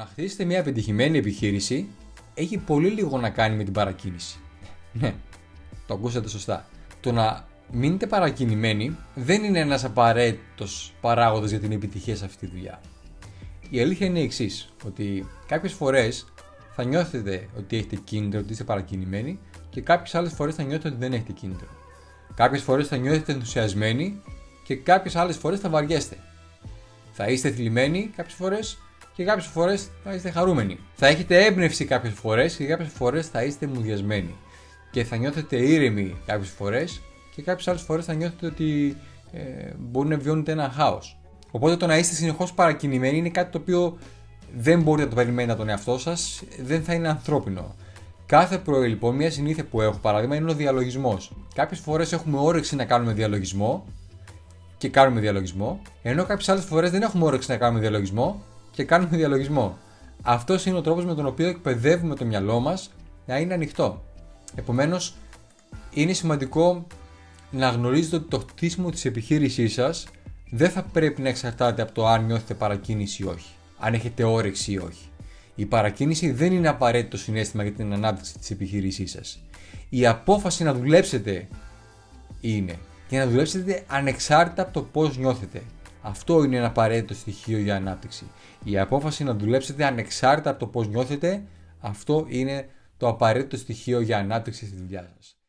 να χτίσετε μια επιτυχημένη επιχείρηση έχει πολύ λίγο να κάνει με την παρακίνηση. Ναι, το ακούσατε σωστά. Το να μείνετε παρακινημένοι δεν είναι ένας απαραίτητος παράγοντας για την επιτυχία σε αυτή τη δουλειά. Η αλήθεια είναι η εξής, ότι κάποιες φορές θα νιώθετε ότι έχετε κίνητρο, ότι είστε παρακινημένοι και κάποιες άλλες φορές θα νιώθετε ότι δεν έχετε κίνητρο. Κάποιες φορές θα νιώθετε ενθουσιασμένοι και κάποιες άλλες φορές θα βαριέστε. Θα είστε θλιμμένοι κάποιες φορές και κάποιες φορές θα είστε χαρούμενοι. Θα έχετε έμπνευση κάποιες φορές και κάποιες φορές θα είστε μουδιασμένοι. Και θα νιώθετε ήρεμοι κάποιες φορές και κάποιες άλλες φορές θα νιώθετε ότι ε, μπορεί να βιώνετε ένα χάος. Οπότε το να είστε συνεχώς παρακινημένοι είναι κάτι το οποίο δεν μπορείτε να το περιμένετε από τον εαυτό σας, δεν θα είναι ανθρώπινο. Κάθε πρωί λοιπόν, μια συνήθεια που έχω παράδειγμα είναι ο διαλογισμός. Κάποιες φορές έχουμε όρεξη να κάνουμε διαλογισμό και κάνουμε διαλογισμό, ενώ κάποιες άλλες φορές δεν έχουμε όρεξη να κάνουμε διαλογισμό και κάνουμε διαλογισμό. Αυτός είναι ο τρόπος με τον οποίο εκπαιδεύουμε το μυαλό μας να είναι ανοιχτό. Επομένως, είναι σημαντικό να γνωρίζετε ότι το χτίσιμο της επιχείρησής σας δεν θα πρέπει να εξαρτάται από το αν νιώθετε παρακίνηση ή όχι. Αν έχετε όρεξη ή όχι. Η παρακίνηση δεν είναι απαραίτητο συνέστημα για την ανάπτυξη της επιχείρησής σας. Η απόφαση να δουλέψετε είναι και να δουλέψετε ανεξάρτητα από το πώς νιώθετε. Αυτό είναι ένα απαραίτητο στοιχείο για ανάπτυξη. Η απόφαση να δουλέψετε ανεξάρτητα από το πώς νιώθετε, αυτό είναι το απαραίτητο στοιχείο για ανάπτυξη στη δουλειά σας.